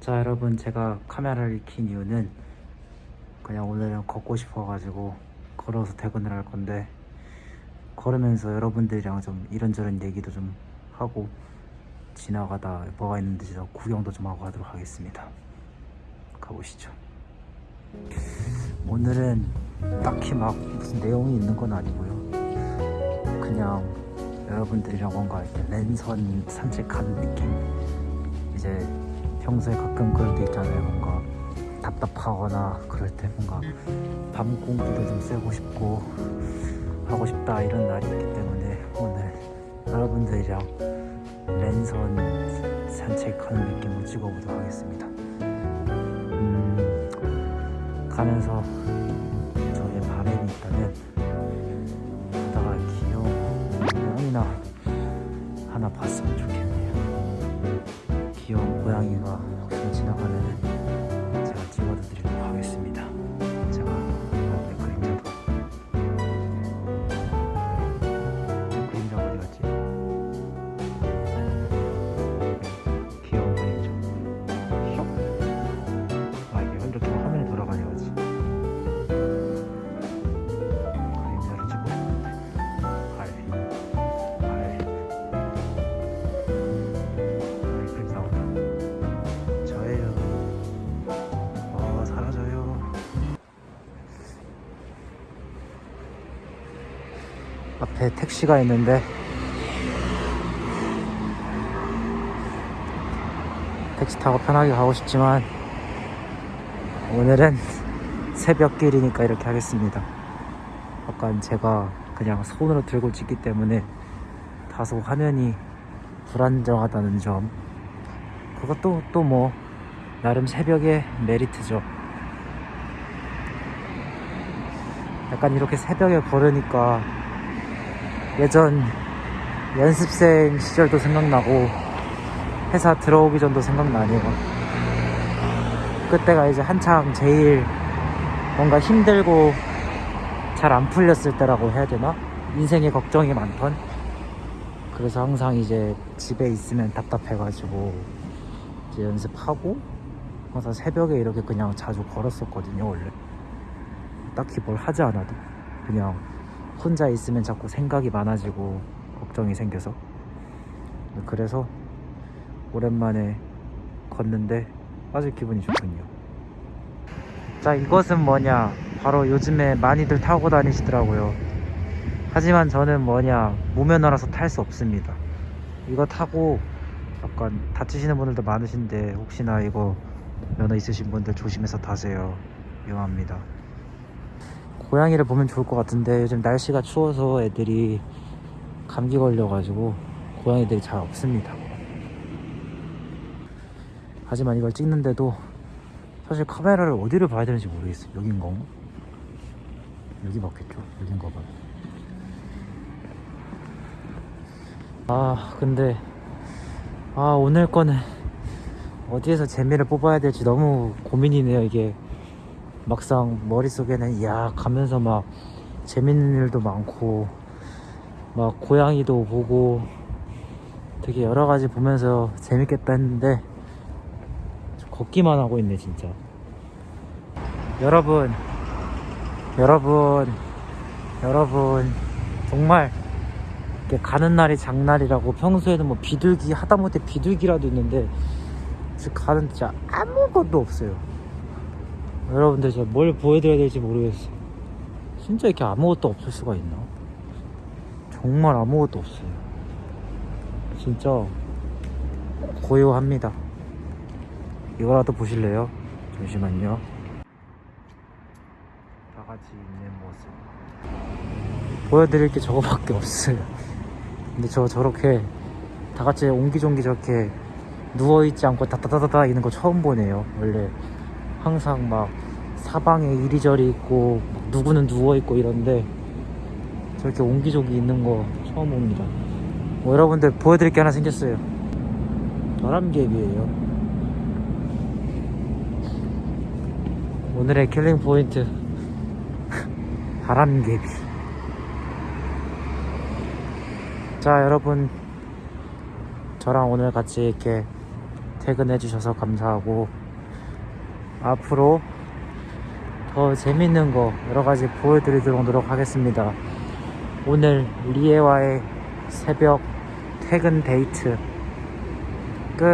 자 여러분 제가 카메라를 킨 이유는 그냥 오늘은 걷고 싶어가지고 걸어서 퇴근을 할 건데 걸으면서 여러분들이랑 좀 이런저런 얘기도 좀 하고 지나가다 뭐가 있는지 좀 구경도 좀 하고 하도록 하겠습니다. 가보시죠. 오늘은 딱히 막 무슨 내용이 있는 건 아니고요. 그냥 여러분들이랑 뭔가 랜선 산책하는 느낌? 이제 평소에 가끔 그럴 때 있잖아요. 뭔가 답답하거나 그럴 때 뭔가 밤 공기도 좀 쐬고 싶고 하고 싶다 이런 날이 있기 때문에 오늘 여러분들이랑 랜선 산책하는 느낌을 찍어보도록 하겠습니다. 음, 가면서 앞에 택시가 있는데 택시 타고 편하게 가고 싶지만 오늘은 새벽길이니까 이렇게 하겠습니다. 약간 제가 그냥 손으로 들고 찍기 때문에 다소 화면이 불안정하다는 점. 그것도 또 뭐 나름 새벽의 메리트죠. 약간 이렇게 새벽에 걸으니까 예전 연습생 시절도 생각나고 회사 들어오기 전도 생각나네요. 그때가 이제 한창 제일 뭔가 힘들고 잘 안 풀렸을 때라고 해야 되나? 인생에 걱정이 많던? 그래서 항상 이제 집에 있으면 답답해가지고 이제 연습하고 항상 새벽에 이렇게 그냥 자주 걸었었거든요 원래. 딱히 뭘 하지 않아도. 그냥 혼자 있으면 자꾸 생각이 많아지고 걱정이 생겨서. 그래서 오랜만에 걷는데 아주 기분이 좋군요. 자 이것은 뭐냐? 바로 요즘에 많이들 타고 다니시더라고요. 하지만 저는 뭐냐? 무면허라서 탈 수 없습니다. 이거 타고 약간 다치시는 분들도 많으신데 혹시나 이거 면허 있으신 분들 조심해서 타세요. 위험합니다 고양이를 보면 좋을 것 같은데 요즘 날씨가 추워서 애들이 감기 걸려가지고 고양이들이 잘 없습니다 하지만 이걸 찍는데도 사실 카메라를 어디를 봐야 되는지 모르겠어요 여긴 건가? 여기 맞겠죠? 여긴가 봐요 아 근데 아 오늘 거는 어디에서 재미를 뽑아야 될지 너무 고민이네요 이게 막상 머릿속에는 야 가면서 막 재밌는 일도 많고 막 고양이도 보고 되게 여러 가지 보면서 재밌겠다 했는데 걷기만 하고 있네 진짜. 여러분 여러분 여러분 정말 이렇게 가는 날이 장날이라고 평소에는 뭐 비둘기 하다못해 비둘기라도 있는데 지금 가는 진짜 아무것도 없어요 여러분들 제가 뭘 보여드려야 될지 모르겠어요 진짜 이렇게 아무것도 없을 수가 있나? 정말 아무것도 없어요. 진짜 고요합니다. 이거라도 보실래요? 잠시만요. 다 같이 있는 모습. 보여드릴 게 저거밖에 없어요. 근데 저 저렇게 다 같이 옹기종기 저렇게 누워있지 않고 다다다다다 있는 거 처음 보네요 원래 항상 막 사방에 이리저리 있고 막 누구는 누워있고 이런데 저렇게 옹기종기 있는 거 처음 봅니다. 뭐 여러분들 보여드릴 게 하나 생겼어요. 바람개비예요. 오늘의 killing point. 바람개비 자 여러분. 저랑 오늘 같이 이렇게 퇴근해 주셔서 감사하고 앞으로 더 재밌는 거 여러가지 보여드리도록 노력하겠습니다. 오늘 리에와의 새벽 퇴근 데이트 끝.